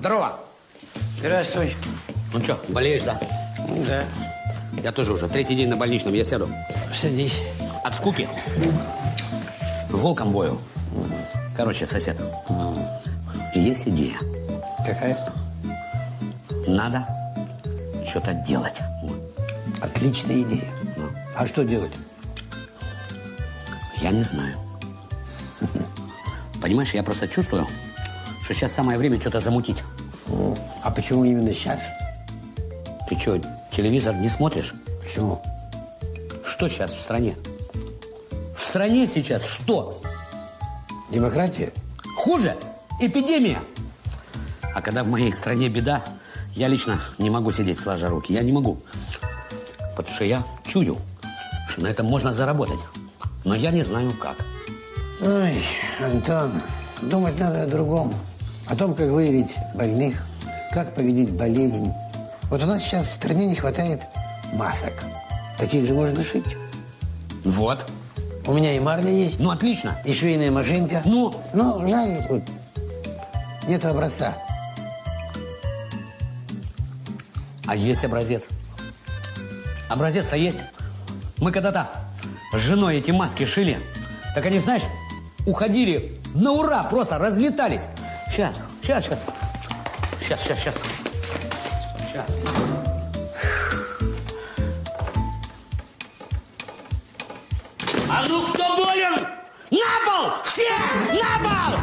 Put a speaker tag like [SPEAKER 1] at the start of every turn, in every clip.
[SPEAKER 1] Здорово.
[SPEAKER 2] Здравствуй.
[SPEAKER 1] Ну что, болеешь, да?
[SPEAKER 2] Ну Да.
[SPEAKER 1] Я тоже уже. Третий день на больничном. Я сяду.
[SPEAKER 2] Садись.
[SPEAKER 1] От скуки. Волком бою. Короче, сосед. Есть идея.
[SPEAKER 2] Какая?
[SPEAKER 1] Надо что-то делать.
[SPEAKER 2] Отличная идея. А что делать?
[SPEAKER 1] Я не знаю. Понимаешь, я просто чувствую, что сейчас самое время что-то замутить.
[SPEAKER 2] Ну, А почему именно сейчас?
[SPEAKER 1] Ты что, телевизор не смотришь?
[SPEAKER 2] Почему?
[SPEAKER 1] Что сейчас в стране? В стране сейчас что?
[SPEAKER 2] Демократия?
[SPEAKER 1] Хуже? Эпидемия. А когда в моей стране беда, я лично не могу сидеть сложа руки. Я не могу. Потому что я чую, что на этом можно заработать. Но я не знаю как.
[SPEAKER 2] Ой, Антон, думать надо о другом. О том, как выявить больных, как победить болезнь. Вот у нас сейчас в стране не хватает масок. Таких же можно шить.
[SPEAKER 1] Вот.
[SPEAKER 2] У меня и марля есть,
[SPEAKER 1] Ну, отлично.
[SPEAKER 2] и швейная машинка.
[SPEAKER 1] Ну,
[SPEAKER 2] Но жаль, вот нету образца.
[SPEAKER 1] а есть образец. Образец-то есть. Мы когда-то с женой эти маски шили. Так они, знаешь, уходили на ура, просто разлетались. Сейчас, сейчас, сейчас. Сейчас, сейчас, сейчас. Сейчас. А ну кто болен? На пол! Все! На пол!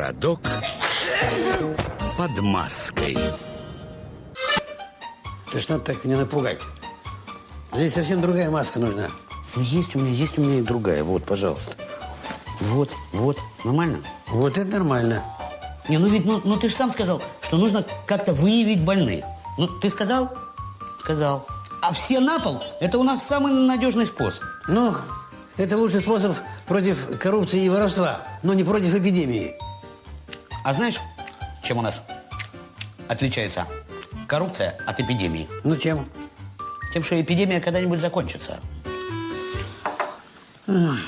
[SPEAKER 3] Городок под маской.
[SPEAKER 2] Ты надо так меня напугать. Здесь совсем другая маска нужна.
[SPEAKER 1] Ну, есть у меня, есть у меня и другая. Вот, пожалуйста. Вот, вот. Нормально?
[SPEAKER 2] Вот это нормально.
[SPEAKER 1] Не, ну ведь, ну, ну ты же сам сказал, что нужно как-то выявить больных. Ну, ты сказал? Сказал. А все на пол – это у нас самый надежный способ.
[SPEAKER 2] Ну, это лучший способ против коррупции и воровства, но не против эпидемии.
[SPEAKER 1] А знаешь, чем у нас отличается коррупция от эпидемии?
[SPEAKER 2] Ну, чем?
[SPEAKER 1] Тем, что эпидемия когда-нибудь закончится.
[SPEAKER 2] Ах,